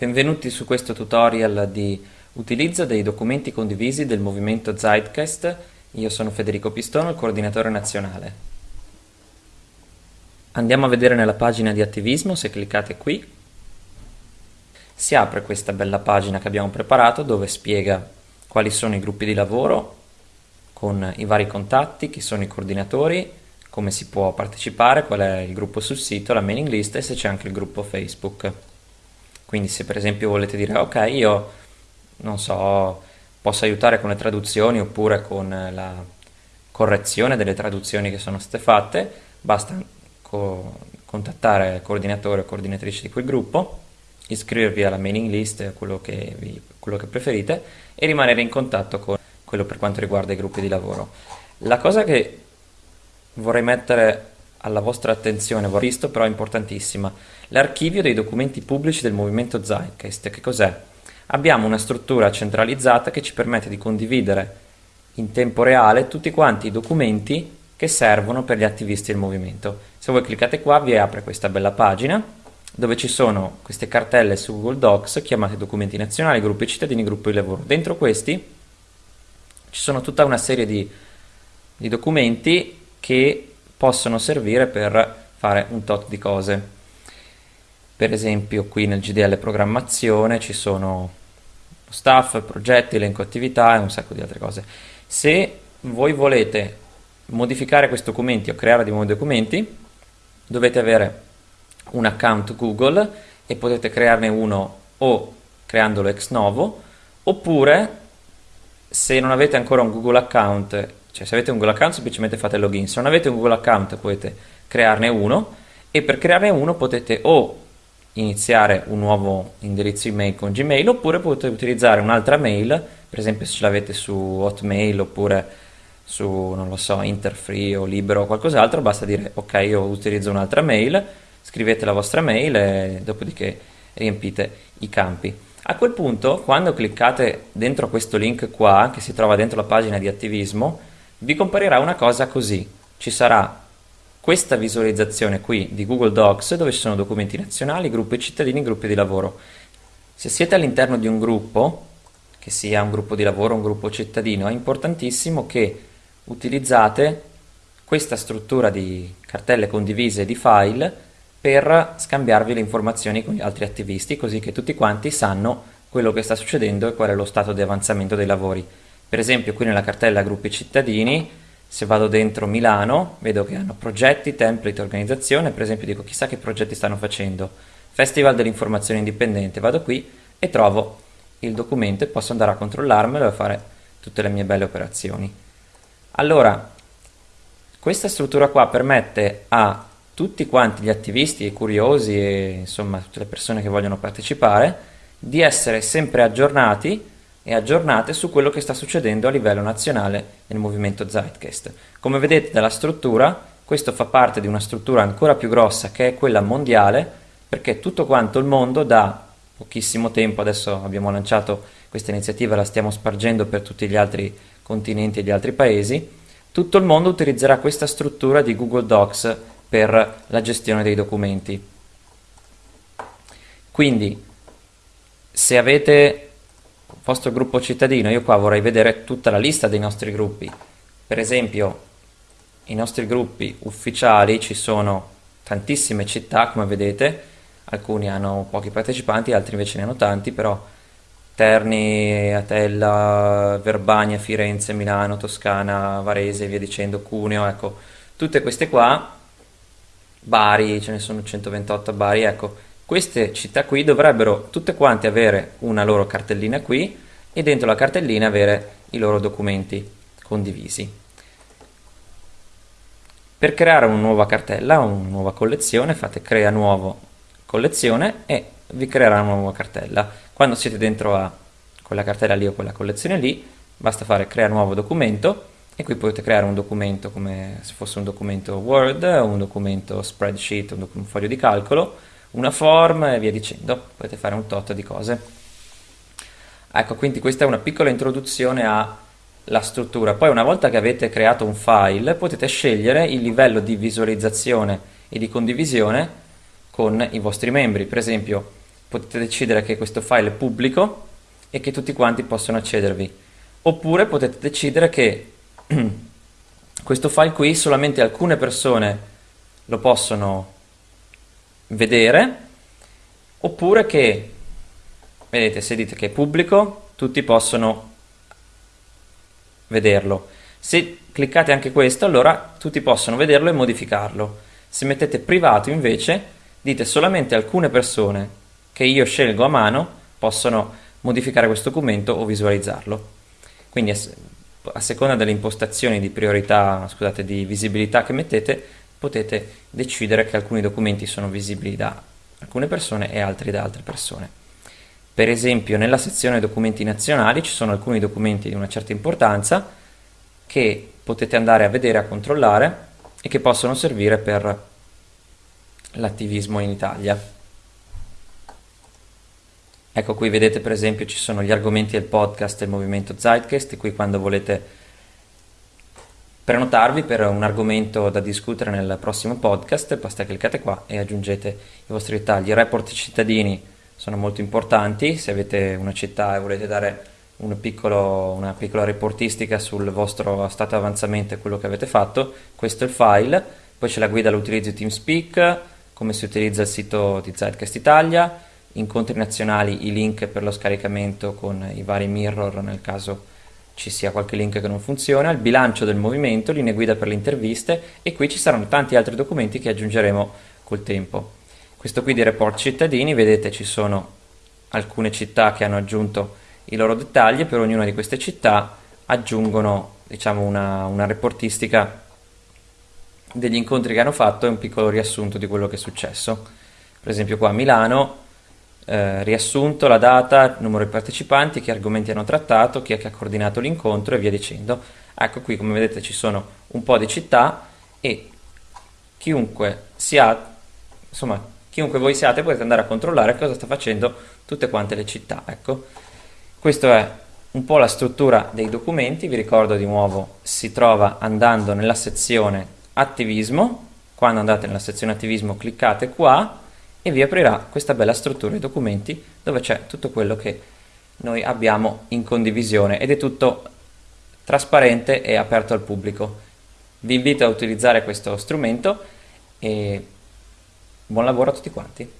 Benvenuti su questo tutorial di utilizzo dei documenti condivisi del movimento Zeitgeist. Io sono Federico Pistono, il coordinatore nazionale. Andiamo a vedere nella pagina di attivismo, se cliccate qui, si apre questa bella pagina che abbiamo preparato dove spiega quali sono i gruppi di lavoro con i vari contatti, chi sono i coordinatori, come si può partecipare, qual è il gruppo sul sito, la mailing list e se c'è anche il gruppo Facebook. Quindi se per esempio volete dire ok io non so posso aiutare con le traduzioni oppure con la correzione delle traduzioni che sono state fatte, basta co contattare il coordinatore o coordinatrice di quel gruppo, iscrivervi alla mailing list, quello che, vi, quello che preferite, e rimanere in contatto con quello per quanto riguarda i gruppi di lavoro. La cosa che vorrei mettere alla vostra attenzione, ho visto però è importantissima, l'archivio dei documenti pubblici del movimento Zeitgeist. Che cos'è? Abbiamo una struttura centralizzata che ci permette di condividere in tempo reale tutti quanti i documenti che servono per gli attivisti del movimento. Se voi cliccate qua vi apre questa bella pagina dove ci sono queste cartelle su Google Docs chiamate documenti nazionali, gruppi cittadini, gruppi di lavoro. Dentro questi ci sono tutta una serie di, di documenti che possono servire per fare un tot di cose. Per esempio qui nel GDL programmazione ci sono staff, progetti, elenco attività e un sacco di altre cose. Se voi volete modificare questi documenti o creare dei nuovi documenti, dovete avere un account Google e potete crearne uno o creandolo ex novo, oppure se non avete ancora un Google account cioè se avete un Google account semplicemente fate login, se non avete un Google account potete crearne uno e per crearne uno potete o iniziare un nuovo indirizzo email con Gmail oppure potete utilizzare un'altra mail, per esempio se ce l'avete su Hotmail oppure su, non lo so, Interfree o Libero o qualcos'altro, basta dire ok io utilizzo un'altra mail, scrivete la vostra mail e dopodiché riempite i campi. A quel punto, quando cliccate dentro questo link qua, che si trova dentro la pagina di attivismo, vi comparirà una cosa così. Ci sarà questa visualizzazione qui di Google Docs dove ci sono documenti nazionali, gruppi cittadini, gruppi di lavoro. Se siete all'interno di un gruppo, che sia un gruppo di lavoro o un gruppo cittadino, è importantissimo che utilizzate questa struttura di cartelle condivise di file per scambiarvi le informazioni con gli altri attivisti, così che tutti quanti sanno quello che sta succedendo e qual è lo stato di avanzamento dei lavori. Per esempio qui nella cartella gruppi cittadini, se vado dentro Milano, vedo che hanno progetti, template, organizzazione, per esempio dico chissà che progetti stanno facendo. Festival dell'informazione indipendente, vado qui e trovo il documento e posso andare a controllarmelo e fare tutte le mie belle operazioni. Allora, questa struttura qua permette a tutti quanti gli attivisti e curiosi e insomma tutte le persone che vogliono partecipare di essere sempre aggiornati e aggiornate su quello che sta succedendo a livello nazionale nel movimento Zeitgeist. Come vedete dalla struttura, questo fa parte di una struttura ancora più grossa che è quella mondiale, perché tutto quanto il mondo da pochissimo tempo, adesso abbiamo lanciato questa iniziativa, la stiamo spargendo per tutti gli altri continenti e gli altri paesi, tutto il mondo utilizzerà questa struttura di Google Docs per la gestione dei documenti. Quindi, se avete vostro gruppo cittadino, io qua vorrei vedere tutta la lista dei nostri gruppi. Per esempio, i nostri gruppi ufficiali ci sono tantissime città, come vedete, alcuni hanno pochi partecipanti, altri invece ne hanno tanti, però Terni, Atella, Verbania, Firenze, Milano, Toscana, Varese, via dicendo, Cuneo, ecco, tutte queste qua, Bari, ce ne sono 128 a Bari, ecco, queste città qui dovrebbero tutte quante avere una loro cartellina qui e dentro la cartellina avere i loro documenti condivisi. Per creare una nuova cartella, una nuova collezione, fate crea nuovo collezione e vi creerà una nuova cartella. Quando siete dentro a quella cartella lì o quella collezione lì, basta fare crea nuovo documento e qui potete creare un documento come se fosse un documento Word, un documento spreadsheet, un, un foglio di calcolo, una form e via dicendo, potete fare un tot di cose. Ecco, quindi questa è una piccola introduzione alla struttura. Poi una volta che avete creato un file potete scegliere il livello di visualizzazione e di condivisione con i vostri membri. Per esempio, potete decidere che questo file è pubblico e che tutti quanti possono accedervi. Oppure potete decidere che questo file qui solamente alcune persone lo possono vedere, oppure che, vedete, se dite che è pubblico, tutti possono vederlo. Se cliccate anche questo, allora tutti possono vederlo e modificarlo. Se mettete privato invece, dite solamente alcune persone che io scelgo a mano possono modificare questo documento o visualizzarlo. Quindi a seconda delle impostazioni di priorità, scusate, di visibilità che mettete, potete decidere che alcuni documenti sono visibili da alcune persone e altri da altre persone. Per esempio nella sezione documenti nazionali ci sono alcuni documenti di una certa importanza che potete andare a vedere, a controllare e che possono servire per l'attivismo in Italia. Ecco qui vedete per esempio ci sono gli argomenti del podcast del movimento Zeitgeist, qui quando volete prenotarvi per un argomento da discutere nel prossimo podcast, basta cliccate qua e aggiungete i vostri dettagli. I report cittadini sono molto importanti, se avete una città e volete dare un piccolo, una piccola reportistica sul vostro stato avanzamento e quello che avete fatto, questo è il file, poi c'è la guida all'utilizzo di TeamSpeak, come si utilizza il sito di Zeitgeist Italia, incontri nazionali, i link per lo scaricamento con i vari mirror nel caso ci sia qualche link che non funziona, il bilancio del movimento, linee guida per le interviste e qui ci saranno tanti altri documenti che aggiungeremo col tempo. Questo qui di report cittadini, vedete ci sono alcune città che hanno aggiunto i loro dettagli, per ognuna di queste città aggiungono diciamo, una, una reportistica degli incontri che hanno fatto e un piccolo riassunto di quello che è successo. Per esempio qua a Milano, eh, riassunto, la data, numero di partecipanti, che argomenti hanno trattato, chi è che ha coordinato l'incontro e via dicendo. Ecco qui come vedete ci sono un po' di città e chiunque sia, insomma, chiunque voi siate potete andare a controllare cosa sta facendo tutte quante le città. Ecco. Questo è un po' la struttura dei documenti, vi ricordo di nuovo si trova andando nella sezione attivismo, quando andate nella sezione attivismo cliccate qua e vi aprirà questa bella struttura di documenti dove c'è tutto quello che noi abbiamo in condivisione ed è tutto trasparente e aperto al pubblico. Vi invito a utilizzare questo strumento e buon lavoro a tutti quanti.